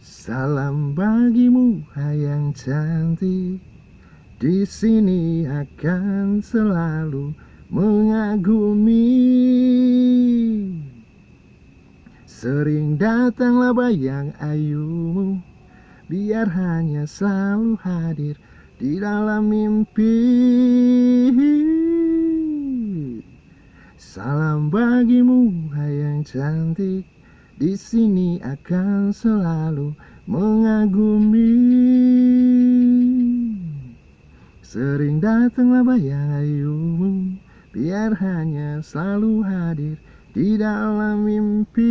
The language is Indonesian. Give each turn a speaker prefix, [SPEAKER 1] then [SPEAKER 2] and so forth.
[SPEAKER 1] Salam bagimu hai yang cantik. Di sini akan selalu mengagumi. Sering datanglah bayang ayumu Biar hanya selalu hadir di dalam mimpi. Salam bagimu hai yang cantik di sini akan selalu mengagumi. Sering datanglah bayang ayumu Biar hanya selalu hadir di dalam mimpi